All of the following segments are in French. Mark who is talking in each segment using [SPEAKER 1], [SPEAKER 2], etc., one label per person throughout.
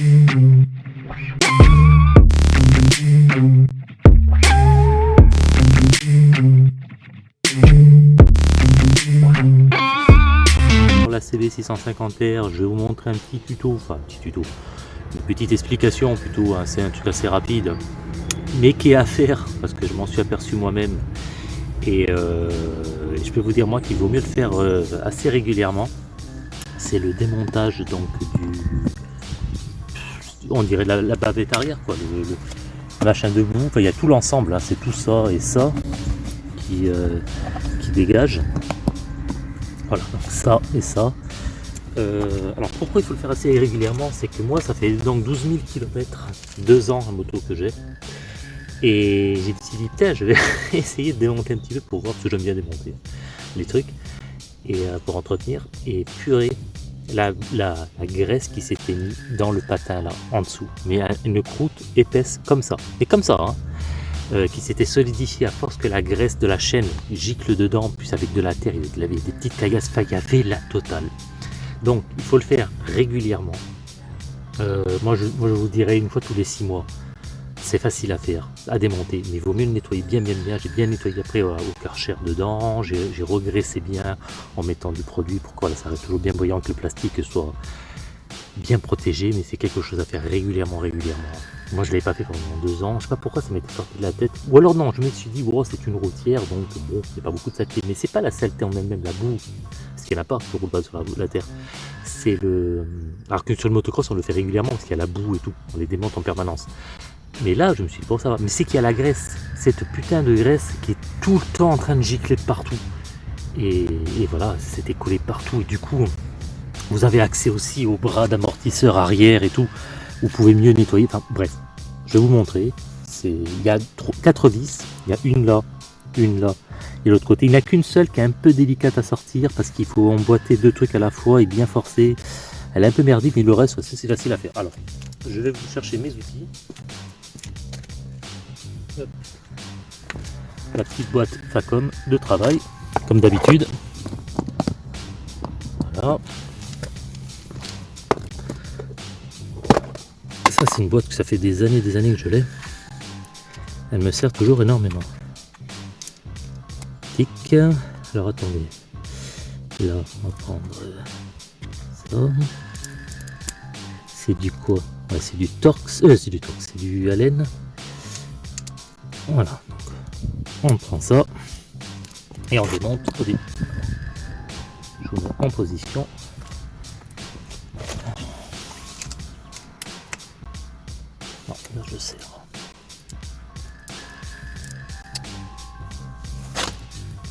[SPEAKER 1] Pour la CB650R, je vais vous montrer un petit tuto, enfin un petit tuto, une petite explication plutôt, hein, c'est un truc assez rapide, mais qui est à faire, parce que je m'en suis aperçu moi-même, et euh, je peux vous dire moi qu'il vaut mieux le faire euh, assez régulièrement, c'est le démontage donc du, on dirait la, bavette arrière, quoi, le, machin debout, enfin, il y a tout l'ensemble, hein, c'est tout ça et ça qui, euh, qui dégage. Voilà, donc ça et ça. Euh, alors pourquoi il faut le faire assez régulièrement? C'est que moi ça fait donc 12 000 km, deux ans la moto que j'ai. Et j'ai dit putain je vais essayer de démonter un petit peu pour voir parce que j'aime bien démonter les trucs et euh, pour entretenir. Et purée, la, graisse qui s'était mise dans le patin là en dessous, mais une croûte épaisse comme ça, et comme ça, hein, euh, qui s'était solidifiée à force que la graisse de la chaîne gicle dedans, plus avec de la terre, il avait des petites caillasses, il y la totale. Donc il faut le faire régulièrement. Euh, moi, je, moi je vous dirais une fois tous les six mois. C'est facile à faire, à démonter, mais il vaut mieux le nettoyer bien bien bien. J'ai bien nettoyé après au karcher dedans, j'ai regraissé bien en mettant du produit pour que ça reste toujours bien brillant, que le plastique soit bien protégé, mais c'est quelque chose à faire régulièrement, régulièrement. Moi je l'avais pas fait pendant deux ans, je sais pas pourquoi ça m'était sorti de la tête. Ou alors non, je me suis dit, oh, c'est une routière, donc bon, c'est pas beaucoup de saleté. Mais c'est pas la saleté en elle-même, la boue, parce qu'il n'y en a pas, pas sur la, la terre. C'est le... Alors que sur le motocross, on le fait régulièrement, parce qu'il y a la boue et tout, on les démonte en permanence. Mais là, je me suis dit, bon, ça va. Mais c'est qu'il y a la graisse, cette putain de graisse qui est tout le temps en train de gicler partout. Et, voilà, c'était collé partout. Et du coup, vous avez accès aussi au bras d'amortisseur arrière et tout. Vous pouvez mieux nettoyer. Enfin, bref, je vais vous montrer. Il y a quatre vis. Il y a une là, une là et l'autre côté. Il n'y a qu'une seule qui est un peu délicate à sortir parce qu'il faut emboîter deux trucs à la fois et bien forcer. Elle est un peu merdique, mais le reste, c'est facile à faire. Alors, je vais vous chercher mes outils. La petite boîte Facom de travail, comme d'habitude. Voilà. Ça c'est une boîte que ça fait des années des années que je l'ai. Elle me sert toujours énormément. Tic. Alors attendez. Là, on va prendre ça. C'est du quoi? C'est du Torx. Euh, c'est du Torx. C'est du Allen. Voilà, on prend ça et on démonte au début. Je vous mets en position. Non, là je serre.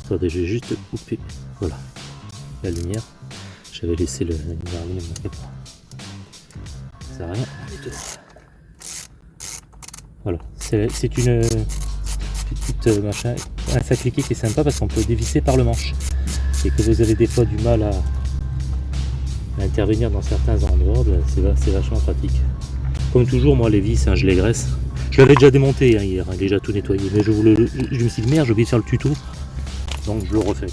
[SPEAKER 1] Attendez, j'ai juste coupé. Voilà, la lumière. J'avais laissé le, la lumière. Ça. Voilà, c'est une petite euh, machin, un sac liquide qui est sympa parce qu'on peut dévisser par le manche. Et que vous avez des fois du mal à, intervenir dans certains endroits, ben, c'est vachement pratique. Comme toujours, moi les vis, hein, je les graisse. Je l'avais déjà démonté hein, hier, hein, déjà tout nettoyé, mais je, je me suis dit merde, j'ai oublié de faire le tuto, donc je le refais.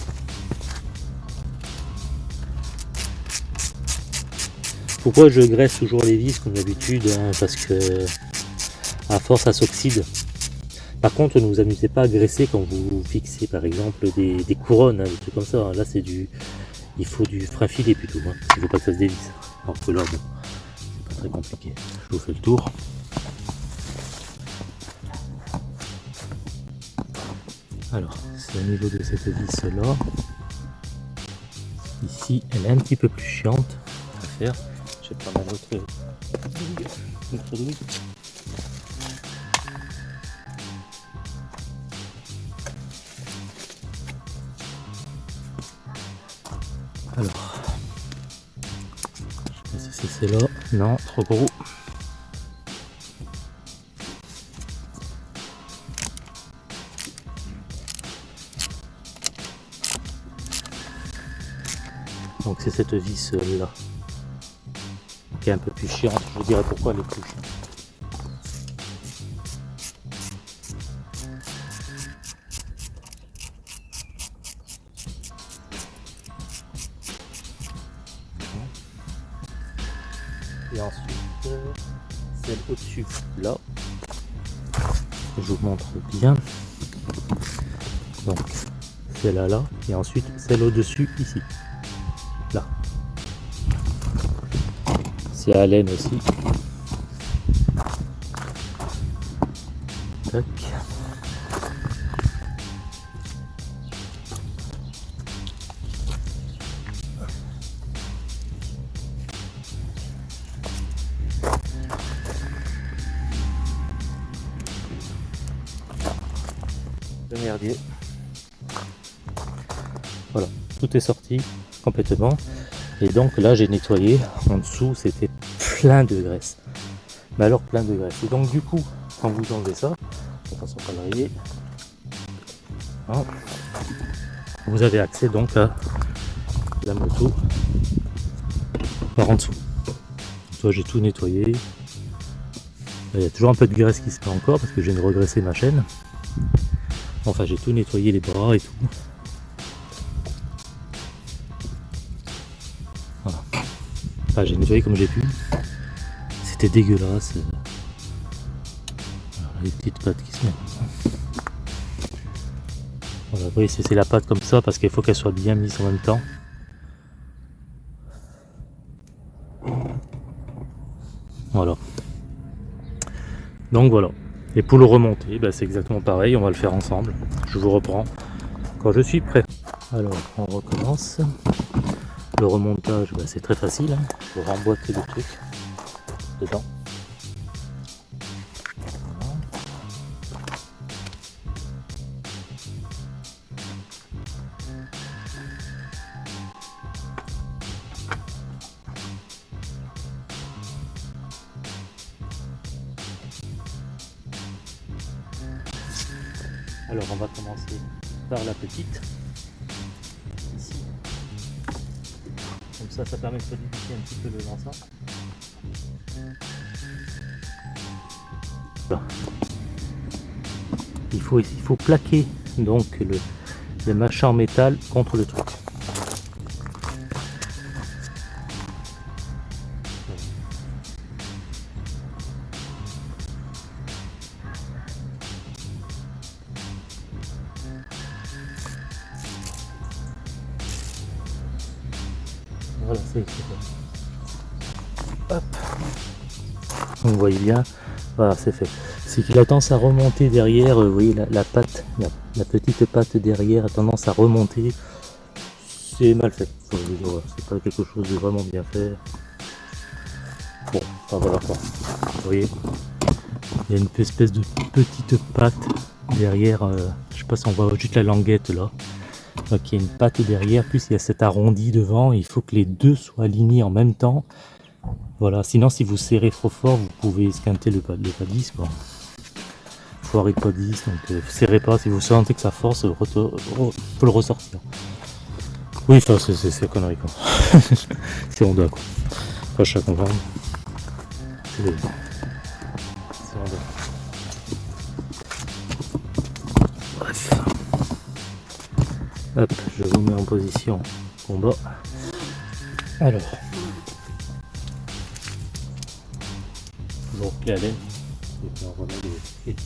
[SPEAKER 1] Pourquoi je graisse toujours les vis comme d'habitude Parce que à force ça s'oxyde. Par contre, ne vous amusez pas à graisser quand vous fixez par exemple des, couronnes, hein, des trucs comme ça. Là, c'est du, il faut du frein filé plutôt. Hein. Il ne faut pas que ça se dévisse. Alors que là, bon, c'est pas très compliqué. Je vous fais le tour. Alors, c'est au niveau de cette vis là. Ici, elle est un petit peu plus chiante à faire. Je vais prendre un c'est là. Non, trop gros. Donc c'est cette vis là qui est un peu plus chiante. Je vous dirai pourquoi elle est plus chiante. Ensuite euh, celle au-dessus là. Je vous montre bien. Donc celle-là là et ensuite celle au-dessus ici. Là. C'est à laine aussi. Voilà, tout est sorti complètement. Et donc là, j'ai nettoyé. En dessous, c'était plein de graisse. Mais alors, plein de graisse. Et donc, du coup, quand vous enlevez ça, de façon hein, vous avez accès donc à la moto par en dessous. Toi, j'ai tout nettoyé. Il y a toujours un peu de graisse qui se fait encore parce que je viens de regresser ma chaîne. Enfin, j'ai tout nettoyé les bras et tout. Voilà. Enfin, j'ai nettoyé comme j'ai pu. C'était dégueulasse. Les petites pattes qui se mettent comme ça. Voilà, oui, c'est la pâte comme ça parce qu'il faut qu'elle soit bien mise en même temps. Voilà. Donc voilà. Et pour le remonter, bah, c'est exactement pareil, on va le faire ensemble. Je vous reprends quand je suis prêt. Alors, on recommence. Le remontage, bah, c'est très facile. Hein. Il faut remboîter le truc dedans. Comme ça, ça permet de solidifier un petit peu le l'ensemble. Il faut, il faut plaquer donc le, le machin en métal contre le truc. Voilà, c'est bien, voilà, c'est fait. C'est qu'il a tendance à remonter derrière, euh, vous voyez la, patte, la, petite patte derrière a tendance à remonter. C'est mal fait. C'est pas quelque chose de vraiment bien fait. Bon, enfin voilà quoi. Vous voyez, il y a une espèce de petite patte derrière. euh, je sais pas si on voit juste la languette là. Donc il y a une patte derrière, plus il y a cet arrondi devant, il faut que les deux soient alignés en même temps. Voilà, sinon si vous serrez trop fort, vous pouvez esquinter le, le padis quoi. Foirer le padis, donc euh, serrez pas, si vous sentez que ça force, faut le ressortir. Oui, enfin c'est- connerie quoi. c'est Honda quoi. Enfin je suis comprendre. Hop, je vous mets en position combat. Alors. Toujours pied à. Et puis on remet les, vis.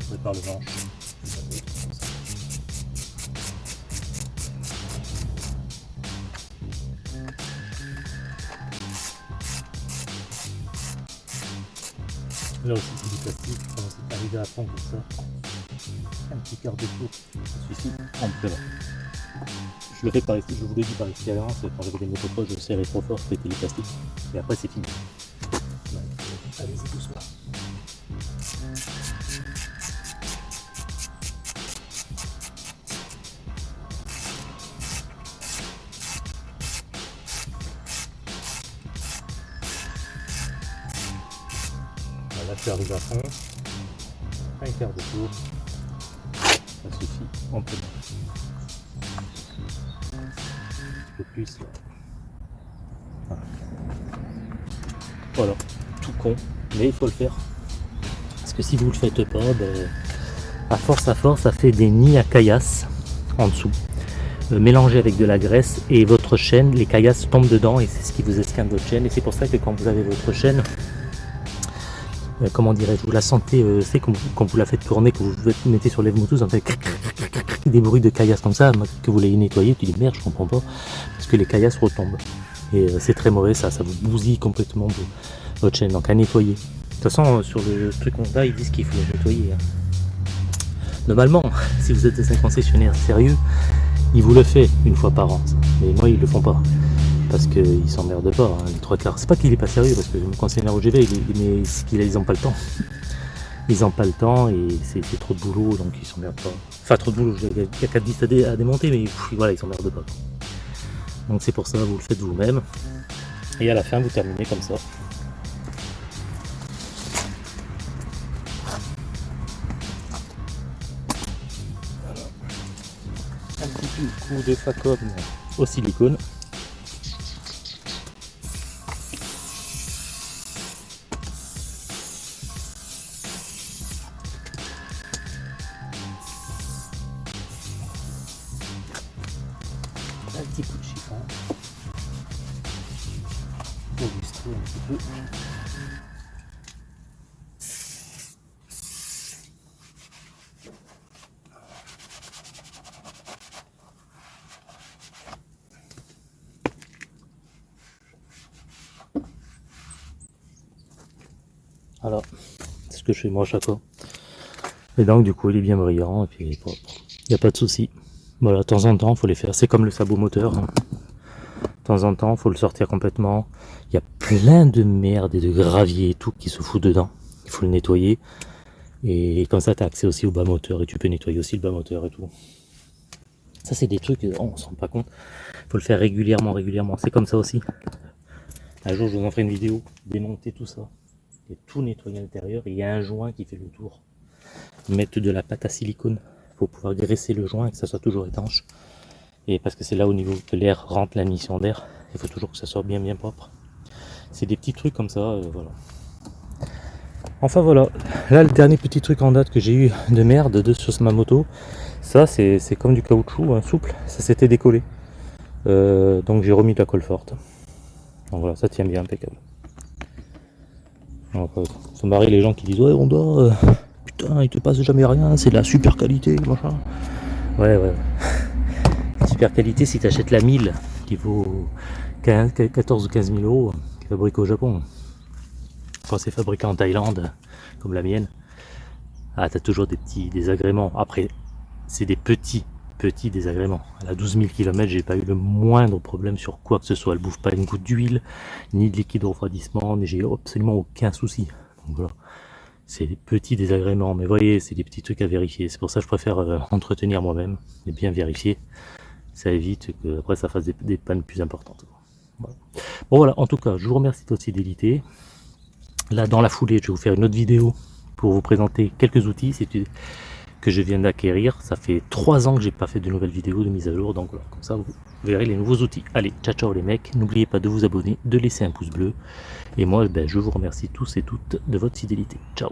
[SPEAKER 1] Je prépare le manche. Là aussi c'est du plastique, c'est arrivé à fond comme ça. Un petit quart de tour, ça suffit amplement. Je le fais par je vous l'ai dit par expérience, quand j'avais des motocross, je serrais trop fort, je pétais les plastiques. Et après c'est fini. Allez-y doucement. À fond. Un quart de tour. Ça suffit amplement. Un peu plus. là. Voilà. Voilà, tout con, mais il faut le faire. Parce que si vous le faites pas, ben, à force à force, ça fait des nids à caillasse en dessous. euh, mélangé avec de la graisse et votre chaîne, les caillasses tombent dedans et c'est ce qui vous esquinte votre chaîne et c'est pour ça que quand vous avez votre chaîne, euh, comment dirais-je, vous la sentez, euh, c'est quand, vous la faites tourner, que vous mettez sur les moutons, ça fait des bruits de caillasses comme ça, que vous les nettoyez, tu dis merde, je comprends pas, parce que les caillasses retombent. Et euh, c'est très mauvais ça, ça vous bousille complètement votre chaîne, donc à nettoyer. De toute façon, sur le truc Honda, ils disent qu'il faut le nettoyer. Hein. Normalement, si vous êtes un concessionnaire sérieux, ils vous le fait une fois par an. Mais moi, ils le font pas. Parce qu'ils s'emmerdent pas, hein, les trois quarts. C'est pas qu'il est pas sérieux, parce que le concessionnaire OGV, il, mais ils ont pas le temps. Ils ont pas le temps et c'est trop de boulot, donc ils s'emmerdent pas. Enfin, trop de boulot, il y a 4 disques à, démonter, mais voilà, ils s'emmerdent pas. Donc c'est pour ça, vous le faites vous-même. Et à la fin, vous terminez comme ça. Un petit coup de facom au silicone. Un. Voilà, c'est ce que je fais moi à chaque fois. Et donc du coup il est bien brillant et puis il est propre. Il n'y a pas de souci. Voilà, de temps en temps, il faut les faire. C'est comme le sabot moteur. Hein. De temps en temps, il faut le sortir complètement. Plein de merde et de gravier et tout qui se fout dedans. Il faut le nettoyer. Et comme ça, tu as accès aussi au bas moteur et tu peux nettoyer aussi le bas moteur et tout. Ça, c'est des trucs, on se rend pas compte. Il faut le faire régulièrement, régulièrement. C'est comme ça aussi. Un jour, je vous en ferai une vidéo, démonter tout ça. Et tout nettoyer à l'intérieur. Il y a un joint qui fait le tour. Mettre de la pâte à silicone faut pouvoir graisser le joint et que ça soit toujours étanche. Et parce que c'est là au niveau que l'air rentre la mission d'air, il faut toujours que ça soit bien bien propre. C'est des petits trucs comme ça, euh, voilà. Enfin voilà, là le dernier petit truc en date que j'ai eu de merde de sur ma moto, ça c'est comme du caoutchouc hein, souple, ça s'était décollé. Euh, donc j'ai remis de la colle forte. Donc voilà, ça tient bien impeccable. Donc, euh, ça m'arrive les gens qui disent ouais on doit putain, il te passe jamais rien, c'est de la super qualité, machin. Ouais, ouais. Super qualité si tu achètes la 1000 qui vaut 14 ou 15 000 euros, fabriquée au Japon. Quand c'est fabriqué en Thaïlande, comme la mienne, ah, t'as toujours des petits désagréments. Après, c'est des petits, petits désagréments. À 12 000 km, j'ai pas eu le moindre problème sur quoi que ce soit. Elle bouffe pas une goutte d'huile, ni de liquide de refroidissement, j'ai absolument aucun souci. Voilà c'est des petits désagréments, mais voyez, c'est des petits trucs à vérifier. C'est pour ça que je préfère euh, entretenir moi-même et bien vérifier. Ça évite que après ça fasse des, pannes plus importantes. Bon voilà, en tout cas, je vous remercie de votre fidélité. Là, dans la foulée, je vais vous faire une autre vidéo pour vous présenter quelques outils que je viens d'acquérir. Ça fait trois ans que j'ai pas fait de nouvelles vidéos de mise à jour, donc voilà, comme ça vous verrez les nouveaux outils. Allez, ciao ciao les mecs, n'oubliez pas de vous abonner, de laisser un pouce bleu. Et moi, ben, je vous remercie tous et toutes de votre fidélité. Ciao